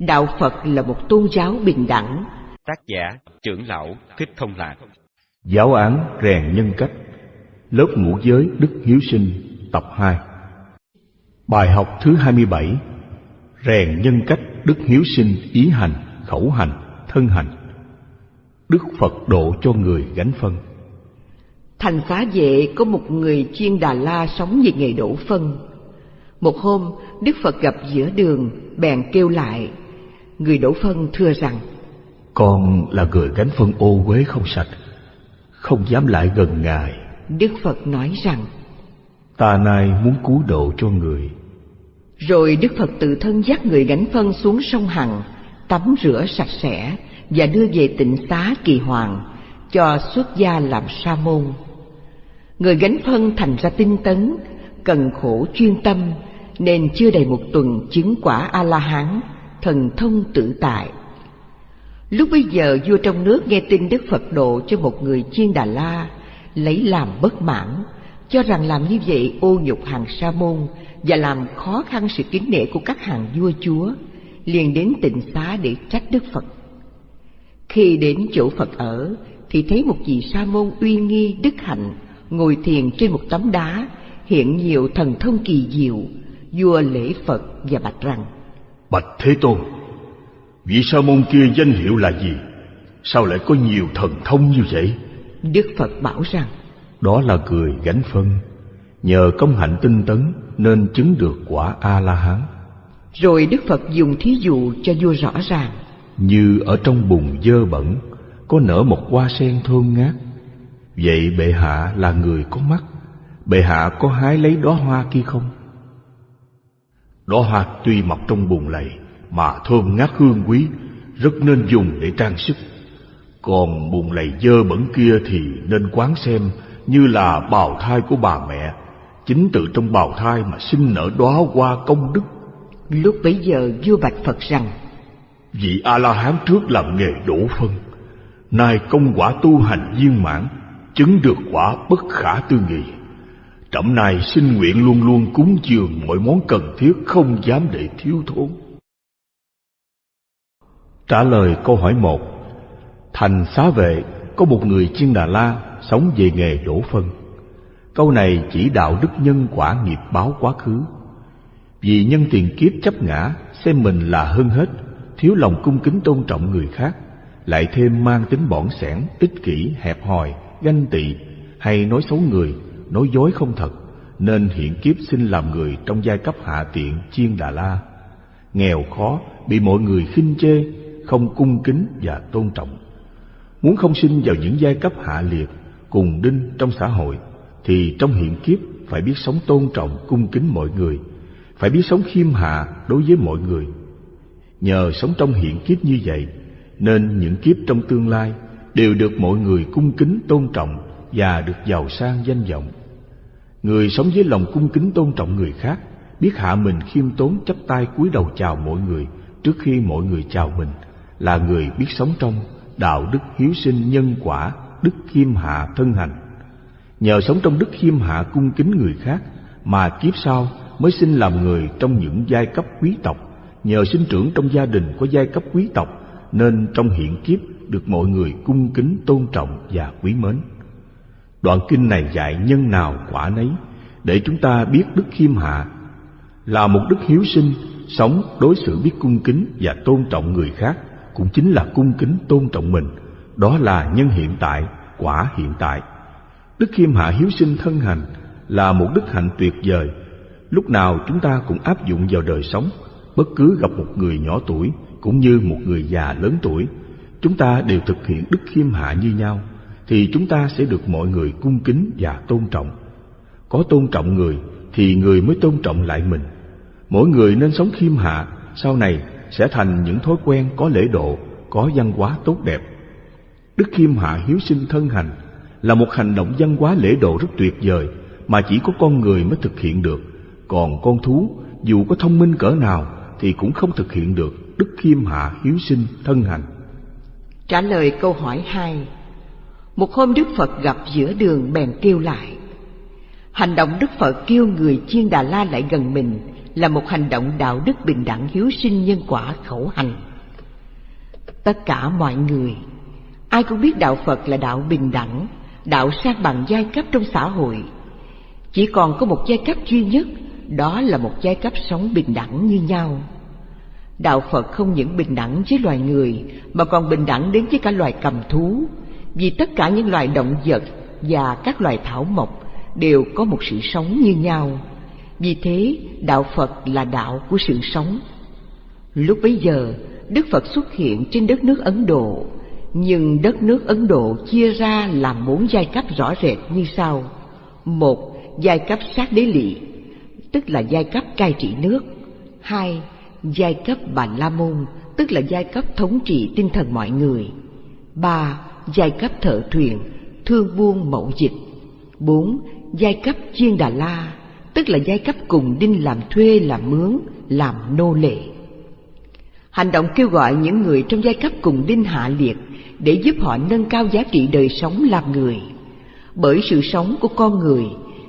Đạo Phật là một tôn giáo bình đẳng. Tác giả trưởng lão Thích Thông Lạc Giáo án rèn nhân cách Lớp ngũ giới Đức Hiếu Sinh tập 2 Bài học thứ 27 Rèn nhân cách Đức Hiếu Sinh ý hành, khẩu hành, thân hành Đức Phật độ cho người gánh phân Thành xá vệ có một người chuyên Đà La sống về nghề đổ phân. Một hôm, Đức Phật gặp giữa đường, bèn kêu lại. Người đổ phân thưa rằng, Con là người gánh phân ô uế không sạch Không dám lại gần Ngài Đức Phật nói rằng, Ta nay muốn cứu độ cho người Rồi Đức Phật tự thân dắt người gánh phân xuống sông Hằng, tắm rửa sạch sẽ và đưa về tịnh xá kỳ hoàng, cho xuất gia làm sa môn. Người gánh phân thành ra tinh tấn, cần khổ chuyên tâm, nên chưa đầy một tuần chứng quả A-la-hán, thần thông tự tại. Lúc bấy giờ vua trong nước nghe tin Đức Phật độ cho một người chiên Đà La, lấy làm bất mãn, cho rằng làm như vậy ô nhục hàng sa môn và làm khó khăn sự kính nể của các hàng vua chúa, liền đến tịnh xá để trách Đức Phật. Khi đến chỗ Phật ở, thì thấy một vị sa môn uy nghi đức hạnh ngồi thiền trên một tấm đá, hiện nhiều thần thông kỳ diệu. Vua lễ Phật và bạch rằng: Bạch Thế Tôn Vị sa môn kia danh hiệu là gì? Sao lại có nhiều thần thông như vậy? Đức Phật bảo rằng: Đó là người gánh phân. Nhờ công hạnh tinh tấn Nên chứng được quả A-la-hán Rồi Đức Phật dùng thí dụ cho vua rõ ràng. Như ở trong bùn dơ bẩn Có nở một hoa sen thơm ngát. Vậy bệ hạ là người có mắt. Bệ hạ có hái lấy đóa hoa kia không? Đóa hoa tuy mọc trong bùn lầy Mà thơm ngát hương quý Rất nên dùng để trang sức. Còn bùn lầy dơ bẩn kia thì nên quán xem Như là bào thai của bà mẹ Chính từ trong bào thai mà sinh nở đóa hoa công đức. Lúc bấy giờ vua bạch Phật rằng: Vị A-la-hán trước làm nghề đổ phân Nay công quả tu hành viên mãn Chứng được quả bất khả tư nghị Trẫm nay xin nguyện luôn luôn cúng dường mọi món cần thiết Không dám để thiếu thốn. Trả lời câu hỏi một. Thành xá vệ có một người chiên Đà La Sống về nghề đổ phân. Câu này chỉ đạo đức nhân quả nghiệp báo quá khứ. Vì nhân tiền kiếp chấp ngã Xem mình là hơn hết Thiếu lòng cung kính tôn trọng người khác Lại thêm mang tính bỏn sẻn, ích kỷ, hẹp hòi, ganh tị Hay nói xấu người, nói dối không thật Nên hiện kiếp sinh làm người trong giai cấp hạ tiện chiên Đà La. Nghèo khó, bị mọi người khinh chê, không cung kính và tôn trọng. Muốn không sinh vào những giai cấp hạ liệt, cùng đinh trong xã hội Thì trong hiện kiếp phải biết sống tôn trọng, cung kính mọi người. Phải biết sống khiêm hạ đối với mọi người. Nhờ sống trong hiện kiếp như vậy, nên những kiếp trong tương lai đều được mọi người cung kính tôn trọng và được giàu sang danh vọng. Người sống với lòng cung kính tôn trọng người khác, biết hạ mình khiêm tốn chấp tay cúi đầu chào mọi người trước khi mọi người chào mình, là người biết sống trong đạo đức hiếu sinh nhân quả, đức khiêm hạ thân hành. Nhờ sống trong đức khiêm hạ cung kính người khác mà kiếp sau mới sinh làm người trong những giai cấp quý tộc nhờ sinh trưởng trong gia đình có giai cấp quý tộc nên trong hiện kiếp được mọi người cung kính tôn trọng và quý mến. Đoạn kinh này dạy nhân nào quả nấy, để chúng ta biết đức khiêm hạ là một đức hiếu sinh, sống đối xử biết cung kính và tôn trọng người khác, cũng chính là cung kính tôn trọng mình. Đó là nhân hiện tại, quả hiện tại. Đức khiêm hạ hiếu sinh thân hành là một đức hạnh tuyệt vời. Lúc nào chúng ta cũng áp dụng vào đời sống, bất cứ gặp một người nhỏ tuổi cũng như một người già lớn tuổi, chúng ta đều thực hiện đức khiêm hạ như nhau thì chúng ta sẽ được mọi người cung kính và tôn trọng. Có tôn trọng người, thì người mới tôn trọng lại mình. Mỗi người nên sống khiêm hạ, sau này sẽ thành những thói quen có lễ độ, có văn hóa tốt đẹp. Đức khiêm hạ hiếu sinh thân hành là một hành động văn hóa lễ độ rất tuyệt vời mà chỉ có con người mới thực hiện được. Còn con thú, dù có thông minh cỡ nào, thì cũng không thực hiện được đức khiêm hạ hiếu sinh thân hành. Trả lời câu hỏi hai. Một hôm Đức Phật gặp giữa đường bèn kêu lại Hành động Đức Phật kêu người chiên Đà La lại gần mình là một hành động đạo đức bình đẳng hiếu sinh nhân quả khẩu hành. Tất cả mọi người, ai cũng biết đạo Phật là đạo bình đẳng, đạo sang bằng giai cấp trong xã hội. Chỉ còn có một giai cấp duy nhất, đó là một giai cấp sống bình đẳng như nhau. Đạo Phật không những bình đẳng với loài người mà còn bình đẳng đến với cả loài cầm thú, vì tất cả những loài động vật và các loài thảo mộc đều có một sự sống như nhau. Vì thế, đạo Phật là đạo của sự sống. Lúc bấy giờ, Đức Phật xuất hiện trên đất nước Ấn Độ, nhưng đất nước Ấn Độ chia ra làm bốn giai cấp rõ rệt như sau. Một, giai cấp sát đế lị, tức là giai cấp cai trị nước. Hai, giai cấp Bà La Môn, tức là giai cấp thống trị tinh thần mọi người. Ba, giai cấp thợ thuyền, thương buôn mậu dịch. Bốn, giai cấp chiên Đà La, tức là giai cấp cùng đinh làm thuê, làm mướn, làm nô lệ. Hành động kêu gọi những người trong giai cấp cùng đinh hạ liệt để giúp họ nâng cao giá trị đời sống làm người. Bởi sự sống của con người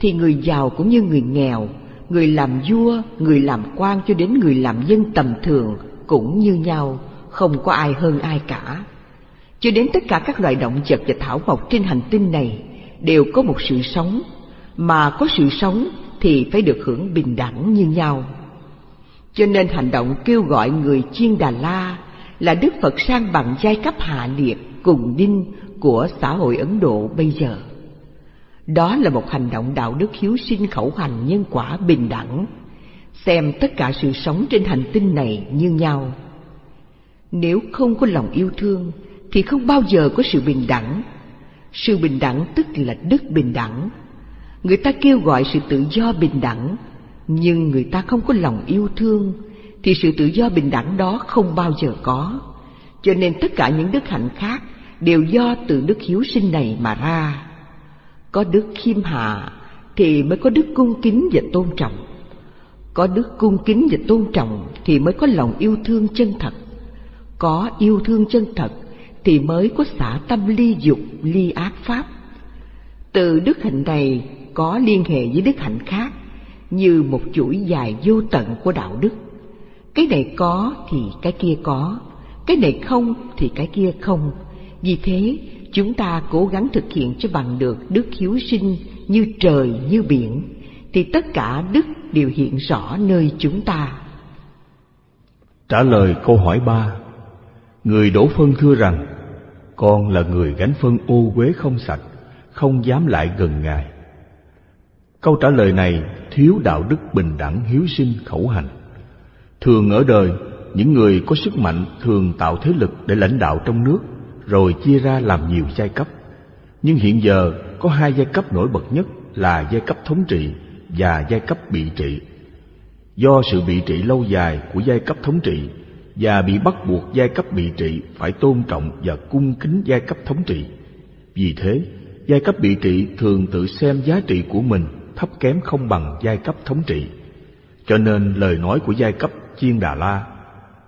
thì người giàu cũng như người nghèo, người làm vua, người làm quan cho đến người làm dân tầm thường cũng như nhau, không có ai hơn ai cả. Cho đến tất cả các loài động vật và thảo mộc trên hành tinh này đều có một sự sống, mà có sự sống thì phải được hưởng bình đẳng như nhau. Cho nên hành động kêu gọi người chiên Đà La là Đức Phật sang bằng giai cấp hạ liệt cùng đinh của xã hội Ấn Độ bây giờ. Đó là một hành động đạo đức hiếu sinh khẩu hành nhân quả bình đẳng, xem tất cả sự sống trên hành tinh này như nhau. Nếu không có lòng yêu thương thì không bao giờ có sự bình đẳng. Sự bình đẳng tức là đức bình đẳng. Người ta kêu gọi sự tự do bình đẳng, nhưng người ta không có lòng yêu thương thì sự tự do bình đẳng đó không bao giờ có. Cho nên tất cả những đức hạnh khác đều do từ đức hiếu sinh này mà ra. Có đức khiêm hạ thì mới có đức cung kính và tôn trọng. Có đức cung kính và tôn trọng thì mới có lòng yêu thương chân thật. Có yêu thương chân thật thì mới có xả tâm ly dục, ly ác pháp. Từ đức hạnh này có liên hệ với đức hạnh khác như một chuỗi dài vô tận của đạo đức. Cái này có thì cái kia có, cái này không thì cái kia không. Vì thế, chúng ta cố gắng thực hiện cho bằng được đức hiếu sinh như trời như biển, thì tất cả đức đều hiện rõ nơi chúng ta. Trả lời câu hỏi ba, người đổ phân thưa rằng, con là người gánh phân ô uế không sạch, không dám lại gần Ngài. Câu trả lời này thiếu đạo đức bình đẳng hiếu sinh khẩu hành. Thường ở đời, những người có sức mạnh thường tạo thế lực để lãnh đạo trong nước, rồi chia ra làm nhiều giai cấp. Nhưng hiện giờ có hai giai cấp nổi bật nhất là giai cấp thống trị và giai cấp bị trị. Do sự bị trị lâu dài của giai cấp thống trị và bị bắt buộc giai cấp bị trị phải tôn trọng và cung kính giai cấp thống trị. Vì thế, giai cấp bị trị thường tự xem giá trị của mình thấp kém không bằng giai cấp thống trị. Cho nên lời nói của giai cấp Chiên Đà La,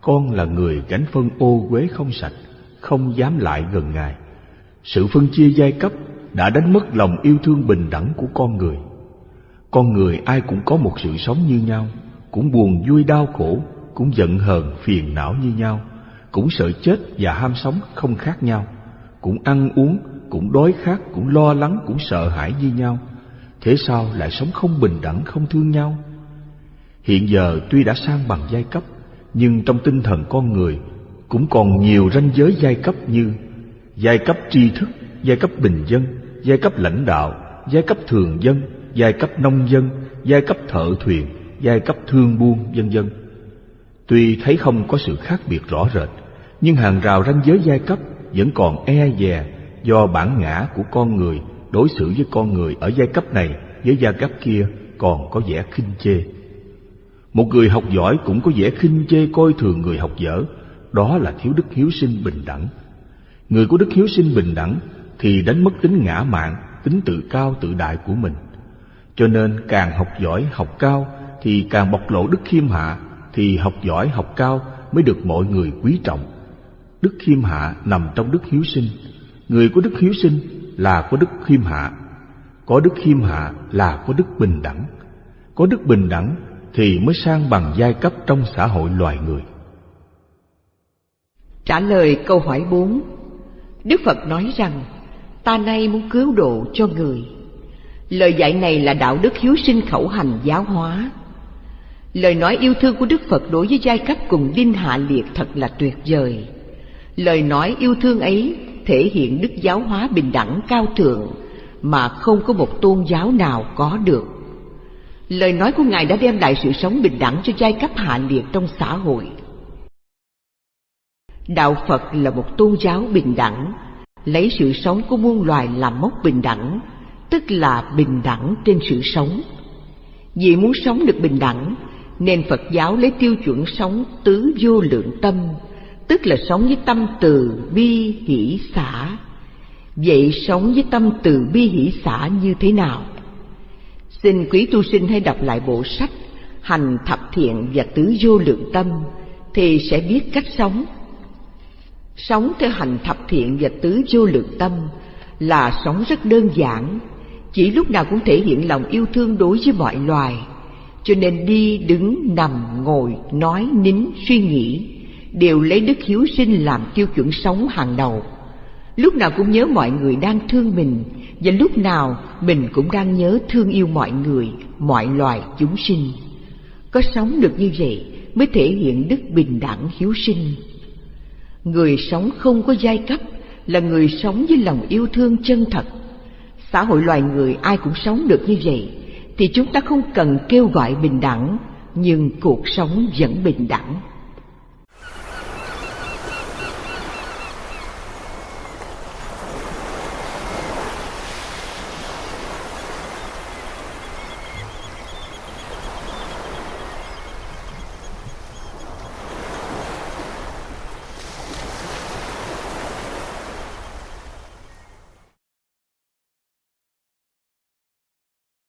con là người gánh phân ô quế không sạch, không dám lại gần Ngài. Sự phân chia giai cấp đã đánh mất lòng yêu thương bình đẳng của con người. Con người ai cũng có một sự sống như nhau, cũng buồn vui đau khổ, cũng giận hờn phiền não như nhau, cũng sợ chết và ham sống không khác nhau, cũng ăn uống, cũng đói khát, cũng lo lắng, cũng sợ hãi như nhau. Thế sao lại sống không bình đẳng không thương nhau? Hiện giờ tuy đã sang bằng giai cấp nhưng trong tinh thần con người cũng còn nhiều ranh giới giai cấp như giai cấp tri thức giai cấp bình dân giai cấp lãnh đạo giai cấp thường dân giai cấp nông dân giai cấp thợ thuyền giai cấp thương buôn vân vân tuy thấy không có sự khác biệt rõ rệt nhưng hàng rào ranh giới giai cấp vẫn còn e dè do bản ngã của con người đối xử với con người ở giai cấp này với giai cấp kia còn có vẻ khinh chê. Một người học giỏi cũng có vẻ khinh chê coi thường người học dở, đó là thiếu đức hiếu sinh bình đẳng. Người có đức hiếu sinh bình đẳng thì đánh mất tính ngã mạn, tính tự cao tự đại của mình. Cho nên càng học giỏi học cao thì càng bộc lộ đức khiêm hạ thì học giỏi, học cao mới được mọi người quý trọng. Đức khiêm hạ nằm trong đức hiếu sinh. Người có đức hiếu sinh là có đức khiêm hạ có đức khiêm hạ là có đức bình đẳng có đức bình đẳng thì mới sang bằng giai cấp trong xã hội loài người. Trả lời câu hỏi 4 Đức Phật nói rằng, Ta nay muốn cứu độ cho người Lời dạy này là đạo đức hiếu sinh khẩu hành giáo hóa Lời nói yêu thương của Đức Phật đối với giai cấp cùng đinh hạ liệt thật là tuyệt vời. Lời nói yêu thương ấy thể hiện đức giáo hóa bình đẳng cao thượng Mà không có một tôn giáo nào có được. Lời nói của Ngài đã đem lại sự sống bình đẳng cho giai cấp hạ liệt trong xã hội. Đạo Phật là một tôn giáo bình đẳng, Lấy sự sống của muôn loài làm mốc bình đẳng, Tức là bình đẳng trên sự sống. Vì muốn sống được bình đẳng nên Phật giáo lấy tiêu chuẩn sống tứ vô lượng tâm, Tức là sống với tâm từ bi hỷ xả. Vậy sống với tâm từ bi hỷ xả như thế nào? Xin quý tu sinh hãy đọc lại bộ sách Hành thập thiện và tứ vô lượng tâm Thì sẽ biết cách sống. Sống theo hành thập thiện và tứ vô lượng tâm Là sống rất đơn giản, Chỉ lúc nào cũng thể hiện lòng yêu thương đối với mọi loài. Cho nên đi, đứng, nằm, ngồi, nói, nín, suy nghĩ Đều lấy đức hiếu sinh làm tiêu chuẩn sống hàng đầu. Lúc nào cũng nhớ mọi người đang thương mình Và lúc nào mình cũng đang nhớ thương yêu mọi người, mọi loài chúng sinh. Có sống được như vậy mới thể hiện đức bình đẳng hiếu sinh. Người sống không có giai cấp là người sống với lòng yêu thương chân thật. Xã hội loài người ai cũng sống được như vậy, thì chúng ta không cần kêu gọi bình đẳng, nhưng cuộc sống vẫn bình đẳng.